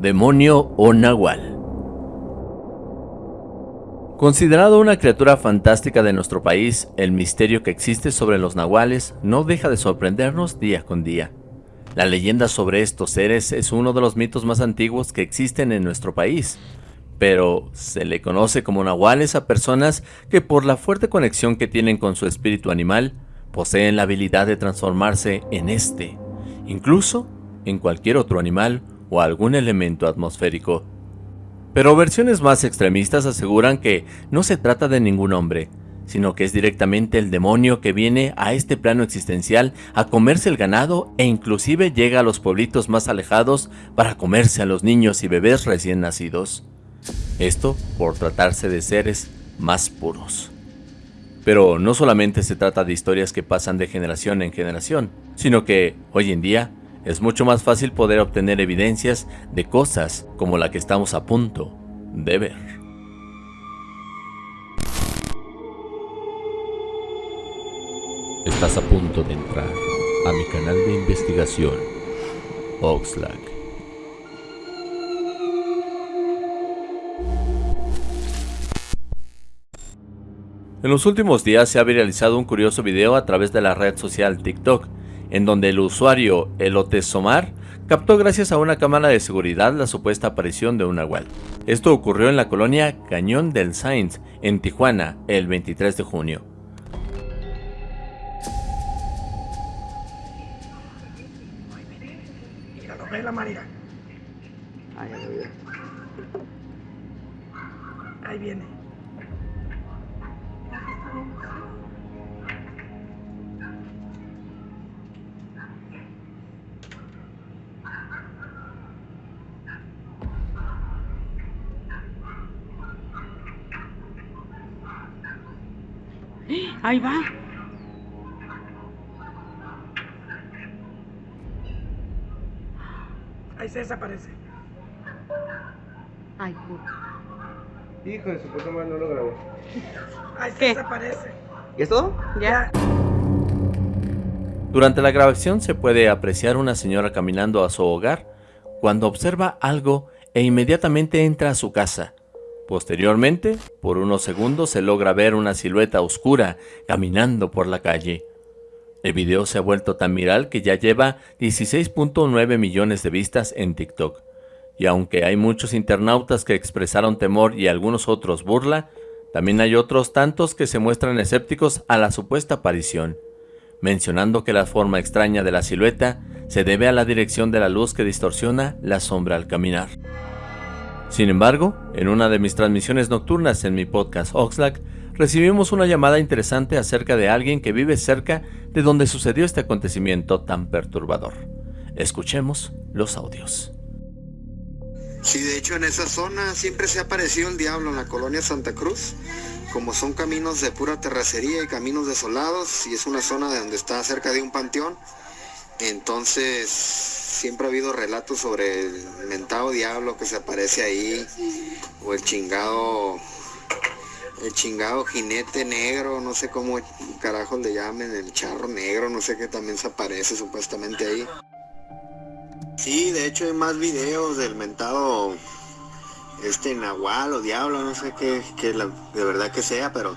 demonio o nahual. Considerado una criatura fantástica de nuestro país, el misterio que existe sobre los nahuales no deja de sorprendernos día con día. La leyenda sobre estos seres es uno de los mitos más antiguos que existen en nuestro país, pero se le conoce como nahuales a personas que por la fuerte conexión que tienen con su espíritu animal, poseen la habilidad de transformarse en este, incluso en cualquier otro animal o algún elemento atmosférico. Pero versiones más extremistas aseguran que no se trata de ningún hombre, sino que es directamente el demonio que viene a este plano existencial a comerse el ganado e inclusive llega a los pueblitos más alejados para comerse a los niños y bebés recién nacidos. Esto por tratarse de seres más puros. Pero no solamente se trata de historias que pasan de generación en generación, sino que, hoy en día, es mucho más fácil poder obtener evidencias de cosas como la que estamos a punto de ver. Estás a punto de entrar a mi canal de investigación, Oxlack. En los últimos días se ha viralizado un curioso video a través de la red social TikTok, en donde el usuario Elotesomar captó gracias a una cámara de seguridad la supuesta aparición de un nahual. Esto ocurrió en la colonia Cañón del Sainz, en Tijuana, el 23 de junio. Ahí viene. Ahí va. Ahí se desaparece. Ay, puta. Hijo de su puta madre, no lo grabó. Ahí se desaparece. ¿Y es todo? Ya. Durante la grabación se puede apreciar una señora caminando a su hogar cuando observa algo e inmediatamente entra a su casa. Posteriormente, por unos segundos se logra ver una silueta oscura caminando por la calle. El video se ha vuelto tan viral que ya lleva 16.9 millones de vistas en TikTok. Y aunque hay muchos internautas que expresaron temor y algunos otros burla, también hay otros tantos que se muestran escépticos a la supuesta aparición, mencionando que la forma extraña de la silueta se debe a la dirección de la luz que distorsiona la sombra al caminar. Sin embargo, en una de mis transmisiones nocturnas en mi podcast Oxlack, recibimos una llamada interesante acerca de alguien que vive cerca de donde sucedió este acontecimiento tan perturbador. Escuchemos los audios. Sí, de hecho en esa zona siempre se ha aparecido el diablo en la colonia Santa Cruz. Como son caminos de pura terracería y caminos desolados, y es una zona de donde está cerca de un panteón, entonces siempre ha habido relatos sobre el mentado diablo que se aparece ahí, o el chingado, el chingado jinete negro, no sé cómo carajo le llamen, el charro negro, no sé qué también se aparece supuestamente ahí. Sí, de hecho hay más videos del mentado este nahual o diablo, no sé qué, de verdad que sea, pero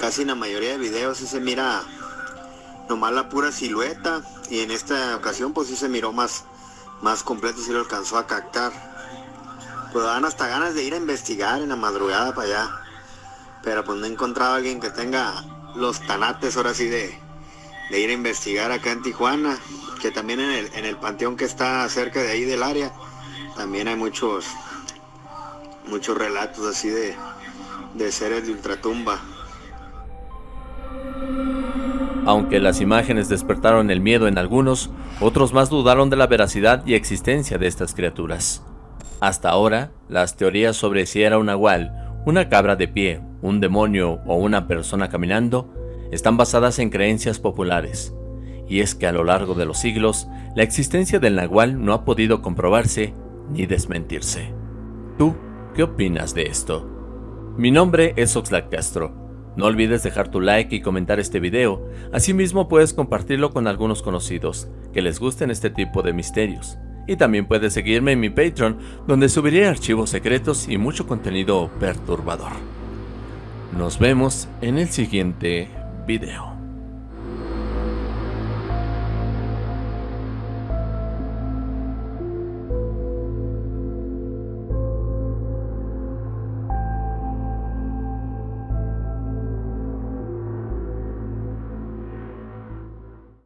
casi la mayoría de videos se mira nomás la pura silueta y en esta ocasión pues sí se miró más, más completo, sí lo alcanzó a captar. Pues dan hasta ganas de ir a investigar en la madrugada para allá. Pero pues no he encontrado a alguien que tenga los tanates ahora sí de, de ir a investigar acá en Tijuana. Que también en el, en el panteón que está cerca de ahí del área, también hay muchos, muchos relatos así de, de seres de ultratumba. Aunque las imágenes despertaron el miedo en algunos, otros más dudaron de la veracidad y existencia de estas criaturas. Hasta ahora, las teorías sobre si era un nahual, una cabra de pie, un demonio o una persona caminando están basadas en creencias populares. Y es que a lo largo de los siglos, la existencia del nahual no ha podido comprobarse ni desmentirse. ¿Tú qué opinas de esto? Mi nombre es Oxlack Castro no olvides dejar tu like y comentar este video, asimismo puedes compartirlo con algunos conocidos que les gusten este tipo de misterios. Y también puedes seguirme en mi Patreon, donde subiré archivos secretos y mucho contenido perturbador. Nos vemos en el siguiente video.